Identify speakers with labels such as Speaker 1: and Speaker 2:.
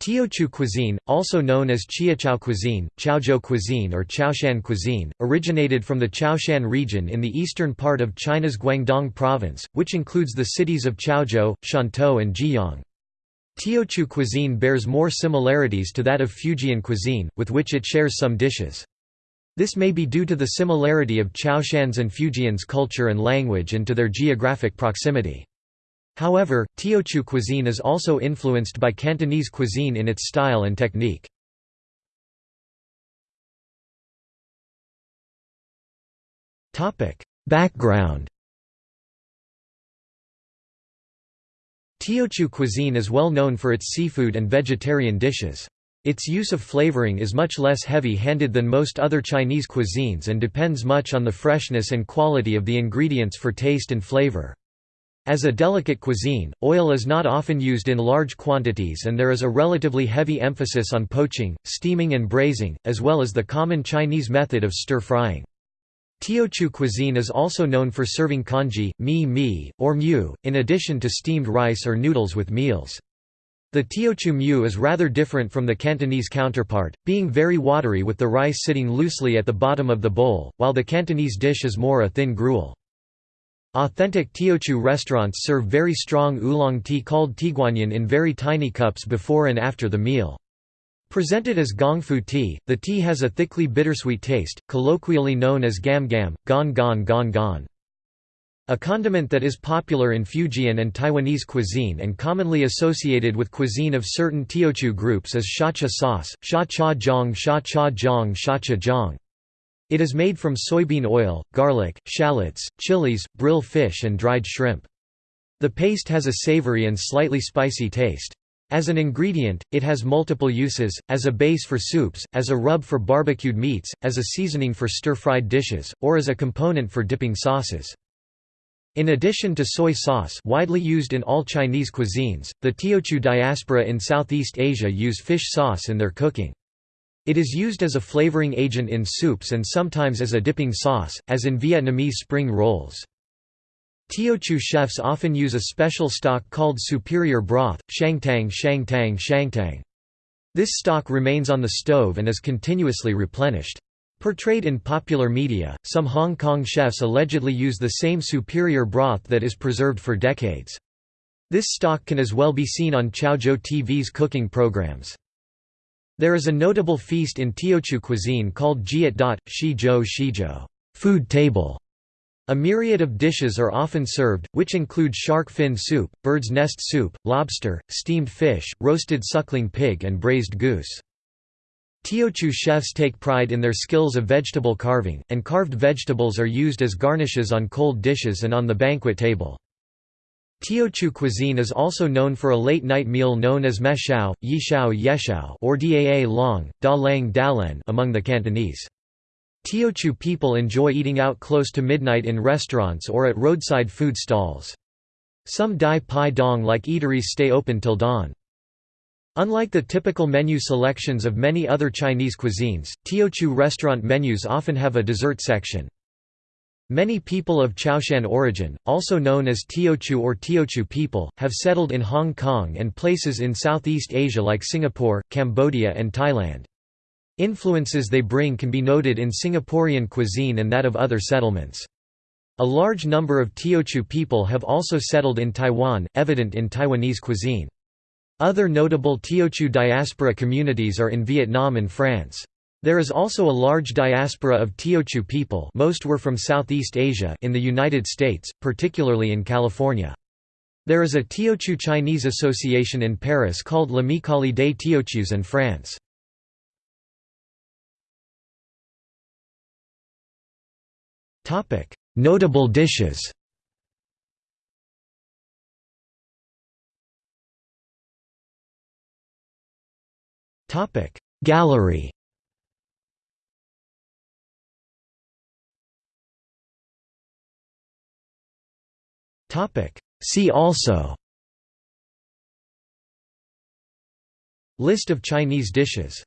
Speaker 1: Teochew cuisine, also known as Chiuchow cuisine, Chaozhou cuisine or Chaoshan cuisine, originated from the Chaoshan region in the eastern part of China's Guangdong province, which includes the cities of Chaozhou, Shantou and Jieyang. Teochew cuisine bears more similarities to that of Fujian cuisine, with which it shares some dishes. This may be due to the similarity of Chaoshan's and Fujian's culture and language and to their geographic proximity. However, Teochew cuisine is also influenced by Cantonese cuisine in its style and technique. Background Teochew cuisine is well known for its seafood and vegetarian dishes. Its use of flavoring is much less heavy-handed than most other Chinese cuisines and depends much on the freshness and quality of the ingredients for taste and flavor. As a delicate cuisine, oil is not often used in large quantities and there is a relatively heavy emphasis on poaching, steaming and braising, as well as the common Chinese method of stir-frying. Teochew cuisine is also known for serving congee, mi mi, or mu, in addition to steamed rice or noodles with meals. The Teochew mu is rather different from the Cantonese counterpart, being very watery with the rice sitting loosely at the bottom of the bowl, while the Cantonese dish is more a thin gruel. Authentic Teochew restaurants serve very strong oolong tea called tieguanyin in very tiny cups before and after the meal. Presented as gongfu tea, the tea has a thickly bittersweet taste, colloquially known as gam gam, gon gon gon gon. A condiment that is popular in Fujian and Taiwanese cuisine and commonly associated with cuisine of certain Teochew groups is shacha sauce, sha cha jiang sha cha jiang sha cha jiang. It is made from soybean oil, garlic, shallots, chilies, brill fish and dried shrimp. The paste has a savory and slightly spicy taste. As an ingredient, it has multiple uses, as a base for soups, as a rub for barbecued meats, as a seasoning for stir-fried dishes, or as a component for dipping sauces. In addition to soy sauce widely used in all Chinese cuisines, the Teochew diaspora in Southeast Asia use fish sauce in their cooking. It is used as a flavoring agent in soups and sometimes as a dipping sauce, as in Vietnamese spring rolls. Teochew chefs often use a special stock called superior broth, shangtang shangtang shangtang. This stock remains on the stove and is continuously replenished. Portrayed in popular media, some Hong Kong chefs allegedly use the same superior broth that is preserved for decades. This stock can as well be seen on Chaozhou TV's cooking programs. There is a notable feast in Teochew cuisine called jiat dot, shizhou shizhou food table". A myriad of dishes are often served, which include shark fin soup, bird's nest soup, lobster, steamed fish, roasted suckling pig and braised goose. Teochew chefs take pride in their skills of vegetable carving, and carved vegetables are used as garnishes on cold dishes and on the banquet table. Teochew cuisine is also known for a late-night meal known as meshao, yishao yeshao or daa long, da lang dalen among the Cantonese. Teochew people enjoy eating out close to midnight in restaurants or at roadside food stalls. Some Dai Pai Dong-like eateries stay open till dawn. Unlike the typical menu selections of many other Chinese cuisines, Teochew restaurant menus often have a dessert section. Many people of Chaoshan origin, also known as Teochew or Teochew people, have settled in Hong Kong and places in Southeast Asia like Singapore, Cambodia and Thailand. Influences they bring can be noted in Singaporean cuisine and that of other settlements. A large number of Teochew people have also settled in Taiwan, evident in Taiwanese cuisine. Other notable Teochew diaspora communities are in Vietnam and France. There is also a large diaspora of Teochew people most were from Southeast Asia in the United States, particularly in California. There is a Teochew Chinese association in Paris called L'Amicale des Teochews in France. Notable dishes Gallery
Speaker 2: Topic. See also
Speaker 1: List of Chinese dishes